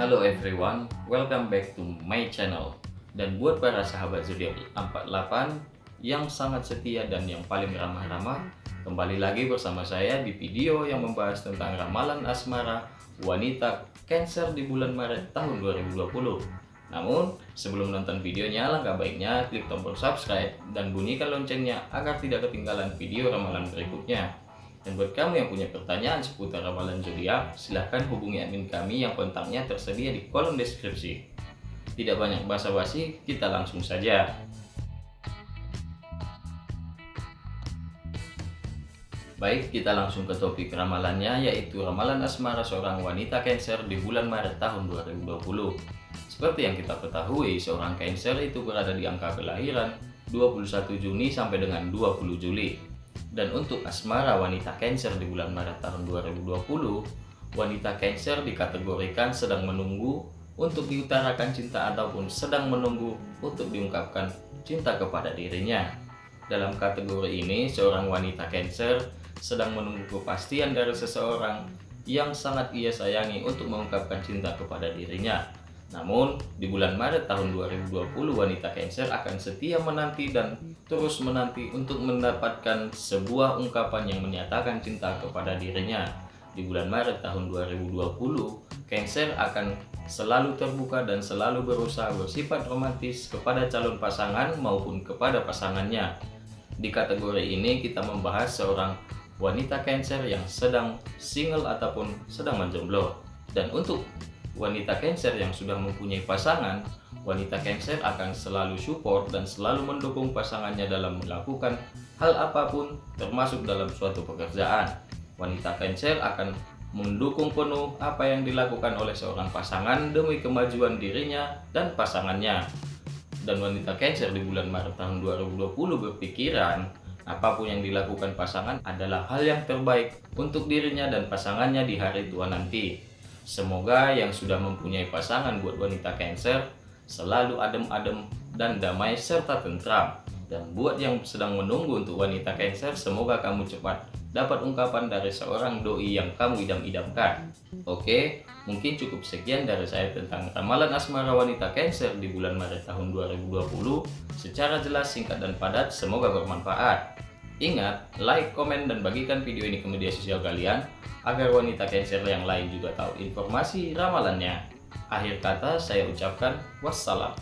Halo everyone, welcome back to my channel. Dan buat para sahabat zodiak 48 yang sangat setia dan yang paling ramah-ramah, kembali lagi bersama saya di video yang membahas tentang ramalan asmara wanita Cancer di bulan Maret tahun 2020. Namun, sebelum nonton videonya, langkah baiknya klik tombol subscribe dan bunyikan loncengnya agar tidak ketinggalan video ramalan berikutnya. Dan buat kamu yang punya pertanyaan seputar ramalan zodiak, silahkan hubungi admin kami yang kontaknya tersedia di kolom deskripsi. Tidak banyak basa-basi, kita langsung saja. Baik, kita langsung ke topik ramalannya, yaitu ramalan asmara seorang wanita Cancer di bulan Maret tahun 2020. Seperti yang kita ketahui, seorang Cancer itu berada di angka kelahiran 21 Juni sampai dengan 20 Juli. Dan untuk asmara wanita Cancer di bulan Maret tahun 2020, wanita Cancer dikategorikan sedang menunggu untuk diutarakan cinta ataupun sedang menunggu untuk diungkapkan cinta kepada dirinya. Dalam kategori ini, seorang wanita Cancer sedang menunggu kepastian dari seseorang yang sangat ia sayangi untuk mengungkapkan cinta kepada dirinya. Namun, di bulan Maret tahun 2020, wanita Cancer akan setia menanti dan terus menanti untuk mendapatkan sebuah ungkapan yang menyatakan cinta kepada dirinya. Di bulan Maret tahun 2020, Cancer akan selalu terbuka dan selalu berusaha bersifat romantis kepada calon pasangan maupun kepada pasangannya. Di kategori ini kita membahas seorang wanita Cancer yang sedang single ataupun sedang menjomblo. Dan untuk wanita Cancer yang sudah mempunyai pasangan, wanita Cancer akan selalu support dan selalu mendukung pasangannya dalam melakukan hal apa pun termasuk dalam suatu pekerjaan. Wanita Cancer akan mendukung penuh apa yang dilakukan oleh seorang pasangan demi kemajuan dirinya dan pasangannya. Dan wanita Cancer di bulan Maret tahun 2020 berpikiran apa pun yang dilakukan pasangan adalah hal yang terbaik untuk dirinya dan pasangannya di hari tua nanti. Semoga yang sudah mempunyai pasangan buat wanita Cancer selalu adem-adem dan damai serta tentram. Dan buat yang sedang menunggu untuk wanita Cancer, semoga kamu cepat dapat ungkapan dari seorang doi yang kamu idam-idamkan. Oke, mungkin cukup sekian dari saya tentang ramalan asmara wanita Cancer di bulan Maret tahun 2020. Secara jelas, singkat, dan padat, semoga bermanfaat. Ingat, like, komen, dan bagikan video ini ke media sosial kalian agar wanita Cancer yang lain juga tahu informasi ramalannya. Akhir kata saya ucapkan wassalam.